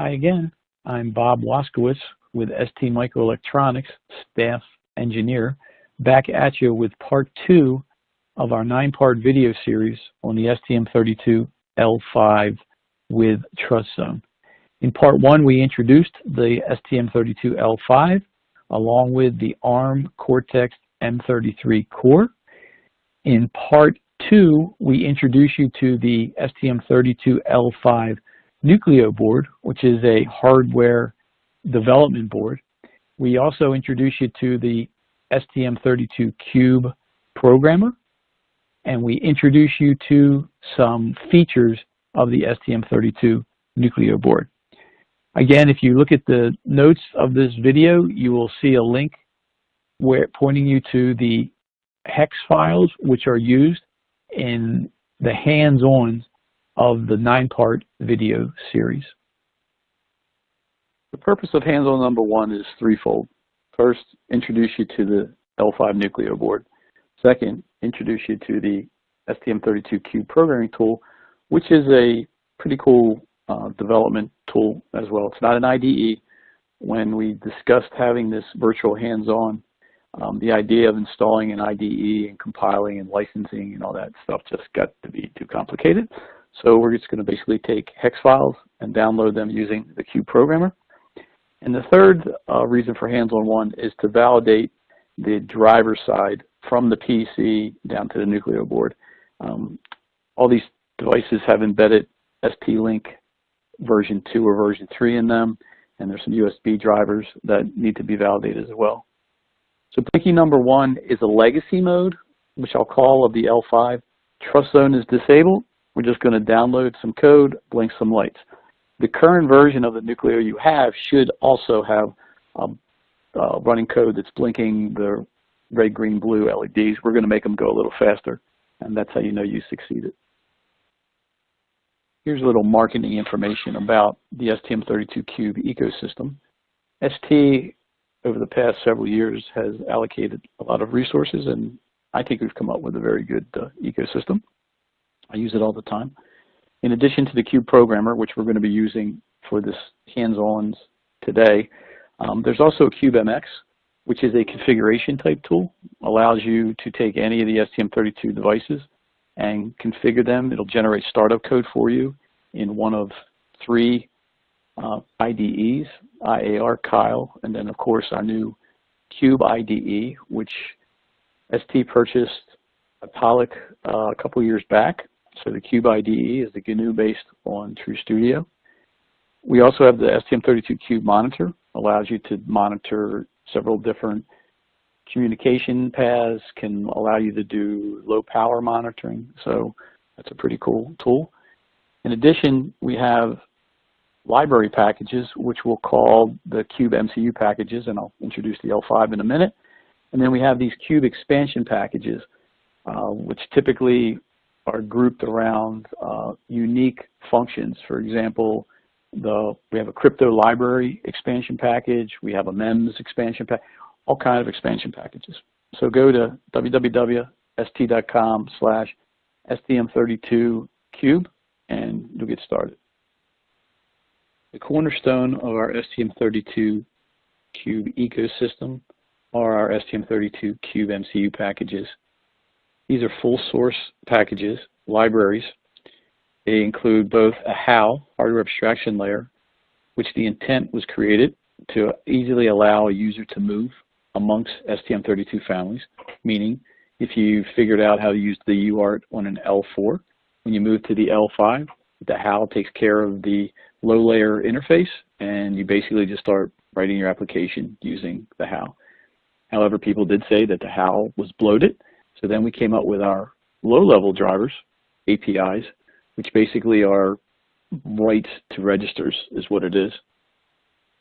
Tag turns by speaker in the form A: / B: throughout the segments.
A: Hi again, I'm Bob Waskowitz with ST Microelectronics, staff engineer, back at you with part two of our nine-part video series on the STM32L5 with TrustZone. In part one, we introduced the STM32L5 along with the ARM Cortex M33 core. In part two, we introduce you to the STM32L5 Nucleo board, which is a hardware development board. We also introduce you to the STM32Cube programmer, and we introduce you to some features of the STM32 Nucleo board. Again, if you look at the notes of this video, you will see a link where pointing you to the hex files which are used in the hands-on of the nine-part video series. The purpose of hands-on number one is threefold. First, introduce you to the L5 Nucleo board. Second, introduce you to the STM32Cube programming tool, which is a pretty cool uh, development tool as well. It's not an IDE. When we discussed having this virtual hands-on, um, the idea of installing an IDE and compiling and licensing and all that stuff just got to be too complicated. So we're just going to basically take hex files and download them using the Cube programmer. And the third uh, reason for hands-on one is to validate the driver side from the PC down to the Nucleo board. Um, all these devices have embedded ST-Link version 2 or version 3 in them, and there's some USB drivers that need to be validated as well. So Blinky number one is a legacy mode, which I'll call of the L5. Trust Zone is disabled. We're just going to download some code, blink some lights. The current version of the Nucleo you have should also have um, uh, running code that's blinking the red, green, blue LEDs. We're going to make them go a little faster, and that's how you know you succeeded. Here's a little marketing information about the STM32Cube ecosystem. ST, over the past several years, has allocated a lot of resources, and I think we've come up with a very good uh, ecosystem. I use it all the time. In addition to the Cube Programmer, which we're going to be using for this hands-ons today, um, there's also CubeMX, which is a configuration type tool, allows you to take any of the STM32 devices and configure them. It'll generate startup code for you in one of three uh, IDEs, IAR, Keil, and then of course our new Cube IDE, which ST purchased Atollic uh, a couple years back. So the Cube IDE is the GNU based on TrueStudio. We also have the STM32 Cube monitor, allows you to monitor several different communication paths, can allow you to do low power monitoring. So that's a pretty cool tool. In addition, we have library packages, which we'll call the Cube MCU packages, and I'll introduce the L5 in a minute. And then we have these Cube expansion packages, uh, which typically are grouped around uh, unique functions. For example, the, we have a crypto library expansion package, we have a MEMS expansion pack, all kinds of expansion packages. So go to www.st.com slash STM32Cube and you'll get started. The cornerstone of our STM32 Cube ecosystem are our STM32 Cube MCU packages. These are full source packages, libraries. They include both a HAL, hardware abstraction layer, which the intent was created to easily allow a user to move amongst STM32 families, meaning if you figured out how to use the UART on an L4, when you move to the L5, the HAL takes care of the low layer interface and you basically just start writing your application using the HAL. However, people did say that the HAL was bloated, so then we came up with our low level drivers, APIs, which basically are writes to registers is what it is.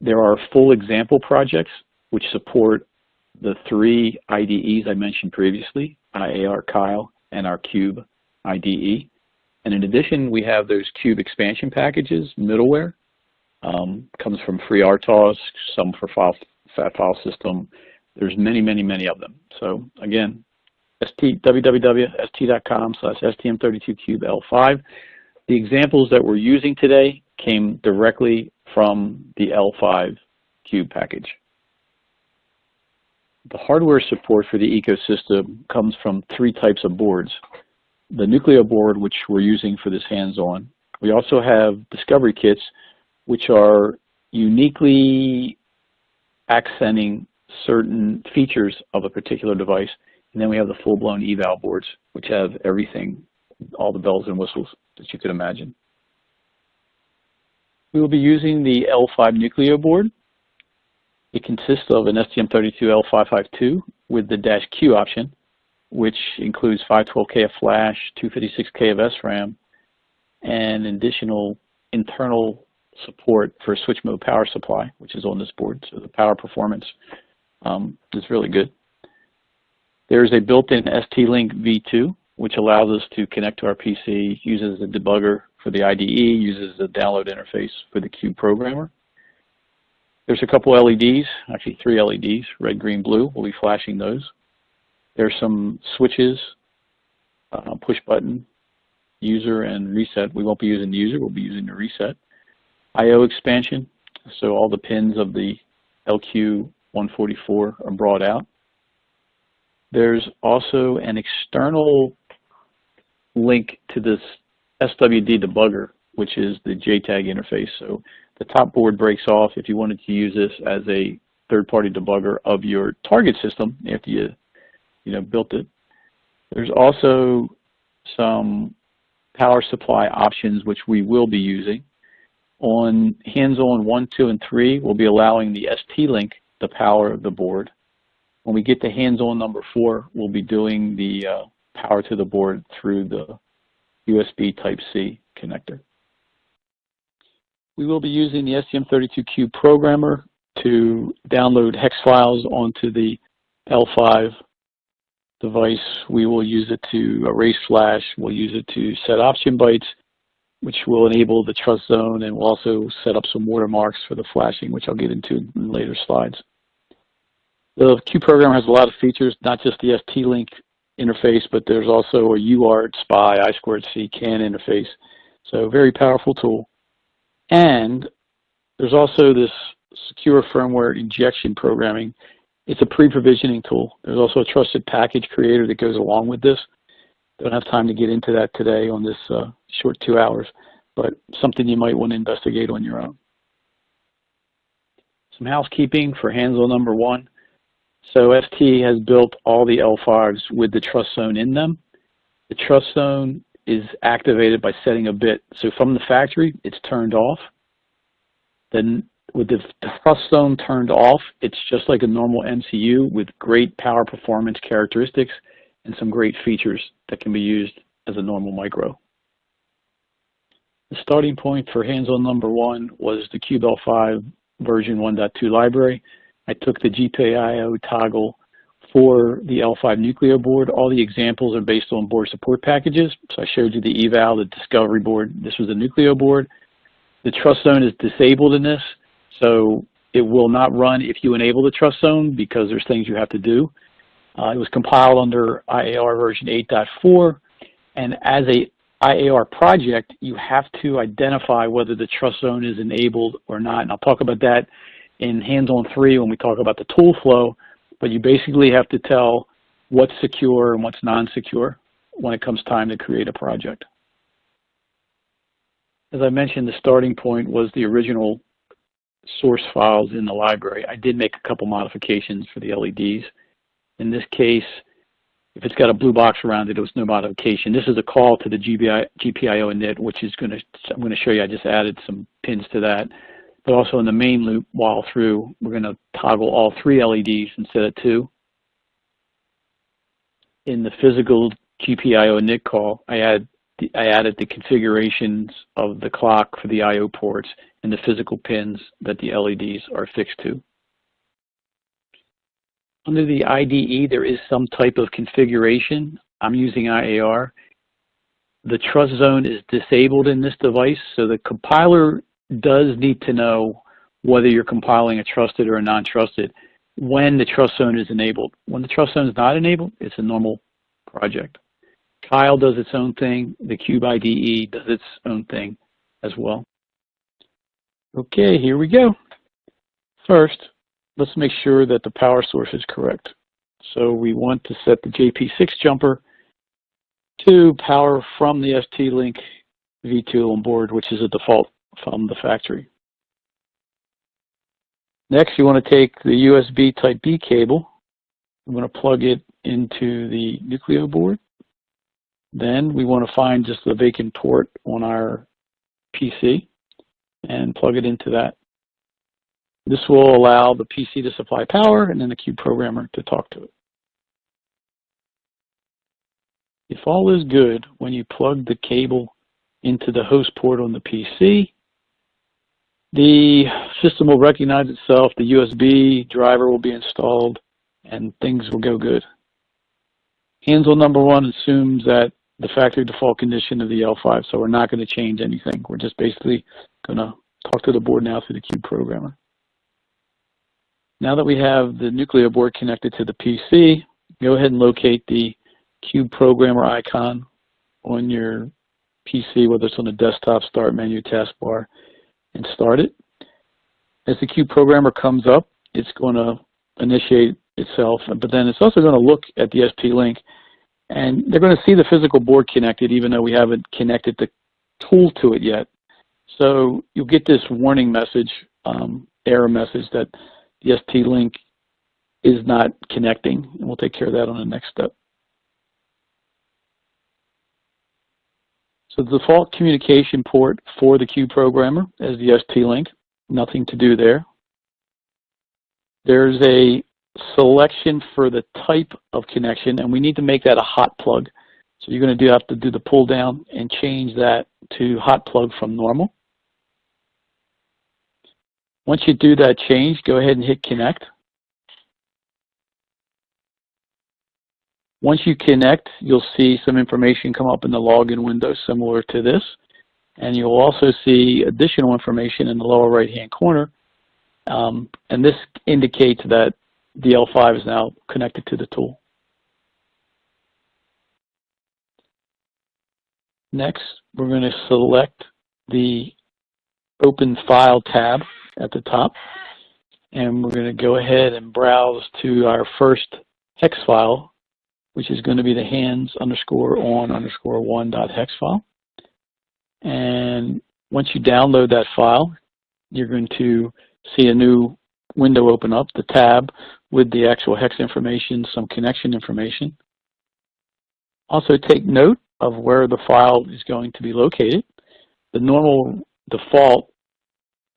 A: There are full example projects which support the three IDEs I mentioned previously, IAR, Keil, and our Cube IDE. And in addition, we have those Cube expansion packages, middleware, um, comes from FreeRTOS, some for file, Fat File System. There's many, many, many of them. So again, st, www.st.com slash stm32cube L5. The examples that we're using today came directly from the L5 Cube package. The hardware support for the ecosystem comes from three types of boards. The Nucleo board, which we're using for this hands-on. We also have discovery kits, which are uniquely accenting certain features of a particular device. And then we have the full-blown eval boards, which have everything, all the bells and whistles that you could imagine. We will be using the L5 Nucleo board. It consists of an STM32L552 with the dash Q option, which includes 512K of flash, 256K of SRAM, and additional internal support for switch mode power supply, which is on this board. So the power performance um, is really good. There's a built-in ST-Link V2, which allows us to connect to our PC, uses a debugger for the IDE, uses the download interface for the Cube programmer. There's a couple LEDs, actually three LEDs, red, green, blue. We'll be flashing those. There's some switches, uh, push button, user, and reset. We won't be using the user, we'll be using the reset. I.O. expansion, so all the pins of the LQ144 are brought out. There's also an external link to this SWD debugger, which is the JTAG interface. So the top board breaks off if you wanted to use this as a third-party debugger of your target system after you, you know, built it. There's also some power supply options which we will be using. On hands-on 1, 2, and 3, we'll be allowing the ST-Link the power of the board. When we get to hands-on number 4, we'll be doing the uh, power to the board through the USB Type-C connector. We will be using the STM32Cube programmer to download hex files onto the L5 device. We will use it to erase flash. We'll use it to set option bytes, which will enable the trust zone, and we'll also set up some watermarks for the flashing, which I'll get into in later slides. The Cube programmer has a lot of features, not just the ST-Link interface, but there's also a UART, SPI, I2C, CAN interface. So very powerful tool. And there's also this secure firmware injection programming. It's a pre-provisioning tool. There's also a trusted package creator that goes along with this. Don't have time to get into that today on this uh, short two hours, but something you might want to investigate on your own. Some housekeeping for hands-on number one. So ST has built all the L5s with the trust zone in them. The trust zone is activated by setting a bit. So from the factory, it's turned off. Then with the trust zone turned off, it's just like a normal MCU with great power performance characteristics and some great features that can be used as a normal micro. The starting point for hands-on number one was the Cube L5 version 1.2 library. I took the GPIO toggle for the L5 Nucleo board. All the examples are based on board support packages. So I showed you the eval, the discovery board. This was the Nucleo board. The trust zone is disabled in this, so it will not run if you enable the trust zone because there's things you have to do. Uh, it was compiled under IAR version 8.4, and as a IAR project, you have to identify whether the trust zone is enabled or not. And I'll talk about that in hands-on three when we talk about the tool flow, but you basically have to tell what's secure and what's non-secure when it comes time to create a project. As I mentioned, the starting point was the original source files in the library. I did make a couple modifications for the LEDs. In this case, if it's got a blue box around it, it was no modification. This is a call to the GPI, GPIO init, which is going to, I'm going to show you, I just added some pins to that. But also in the main loop while through, we're going to toggle all three LEDs instead of two. In the physical GPIO init call, I, add, I added the configurations of the clock for the I.O. ports and the physical pins that the LEDs are fixed to. Under the IDE, there is some type of configuration. I'm using IAR. The trust zone is disabled in this device, so the compiler does need to know whether you're compiling a trusted or a non-trusted when the trust zone is enabled. When the trust zone is not enabled, it's a normal project. Keil does its own thing. The Cube IDE does its own thing as well. Okay, here we go. First, let's make sure that the power source is correct. So we want to set the JP6 jumper to power from the ST-Link V2 on board, which is a default from the factory. Next, you want to take the USB Type-B cable. I'm going to plug it into the Nucleo board. Then we want to find just the vacant port on our PC and plug it into that. This will allow the PC to supply power and then the Cube programmer to talk to it. If all is good, when you plug the cable into the host port on the PC, the system will recognize itself, the USB driver will be installed, and things will go good. Hands-on number one assumes that the factory default condition of the L5, so we're not going to change anything. We're just basically going to talk to the board now through the Cube programmer. Now that we have the Nucleo board connected to the PC, go ahead and locate the Cube programmer icon on your PC, whether it's on the desktop, start menu, taskbar, and start it. As the Cube programmer comes up, it's going to initiate itself, but then it's also going to look at the ST-Link and they're going to see the physical board connected even though we haven't connected the tool to it yet. So you'll get this warning message, um, error message that the ST-Link is not connecting, and we'll take care of that on the next step. So the default communication port for the Cube programmer is the ST-Link, nothing to do there. There's a selection for the type of connection, and we need to make that a hot plug. So you're going to do have to do the pull down and change that to hot plug from normal. Once you do that change, go ahead and hit connect. Once you connect, you'll see some information come up in the login window similar to this. And you'll also see additional information in the lower right-hand corner. Um, and this indicates that the L5 is now connected to the tool. Next, we're going to select the Open File tab at the top, and we're going to go ahead and browse to our first hex file, which is going to be the hands underscore on underscore one dot hex file. And once you download that file, you're going to see a new window open up, the tab with the actual hex information, some connection information. Also take note of where the file is going to be located. The normal default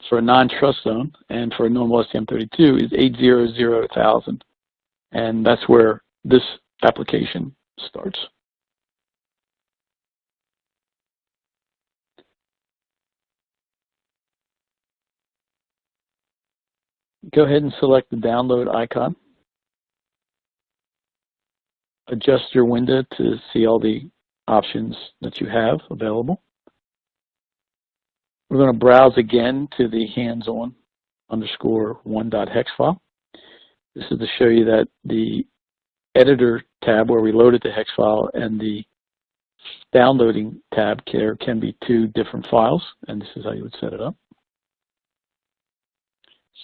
A: for a non-trust zone and for a normal STM32 is 800,000. And that's where this application starts. Go ahead and select the download icon. Adjust your window to see all the options that you have available. We're going to browse again to the hands-on underscore one dot hex file. This is to show you that the editor tab where we loaded the hex file and the downloading tab there can be two different files, and this is how you would set it up.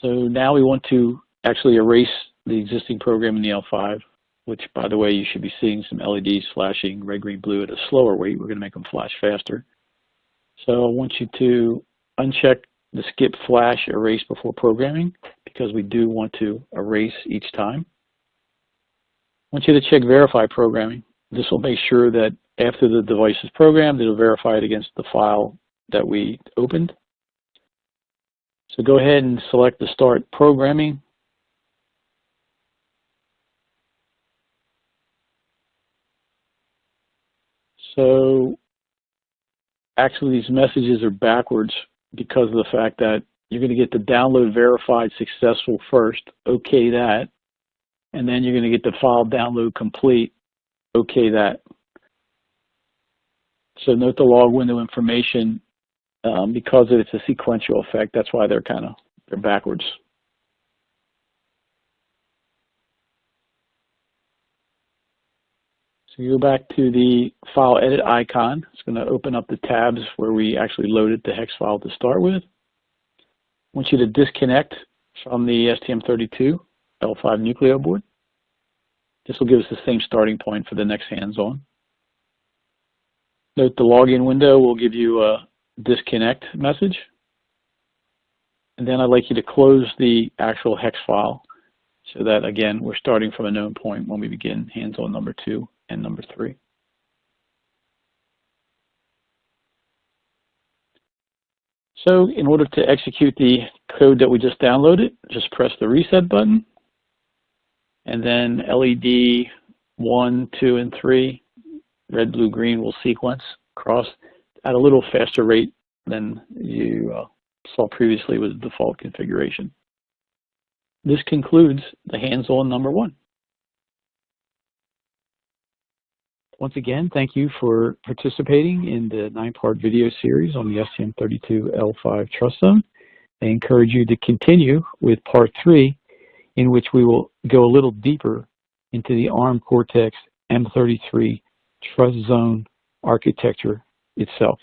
A: So now we want to actually erase the existing program in the L5, which by the way, you should be seeing some LEDs flashing red, green, blue at a slower rate. We're going to make them flash faster. So I want you to uncheck the skip flash erase before programming because we do want to erase each time. Want you to check verify programming. This will make sure that after the device is programmed, it'll verify it against the file that we opened. So go ahead and select the Start Programming. So actually these messages are backwards because of the fact that you're going to get the download verified successful first, okay that, and then you're going to get the file download complete, okay that. So note the log window information um, because it's a sequential effect. That's why they're kind of they're backwards. So you go back to the file edit icon. It's going to open up the tabs where we actually loaded the hex file to start with. I want you to disconnect from the STM32 L5 Nucleo board. This will give us the same starting point for the next hands-on. Note the login window will give you a disconnect message. And then I'd like you to close the actual hex file so that, again, we're starting from a known point when we begin hands-on number two and number three. So in order to execute the code that we just downloaded, just press the reset button. And then LED 1, 2, and 3, red, blue, green will sequence across at a little faster rate than you uh, saw previously with the default configuration. This concludes the hands-on number one. Once again, thank you for participating in the nine-part video series on the STM32L5 Trust Zone. I encourage you to continue with part three, in which we will go a little deeper into the ARM Cortex M33 Trust Zone architecture itself.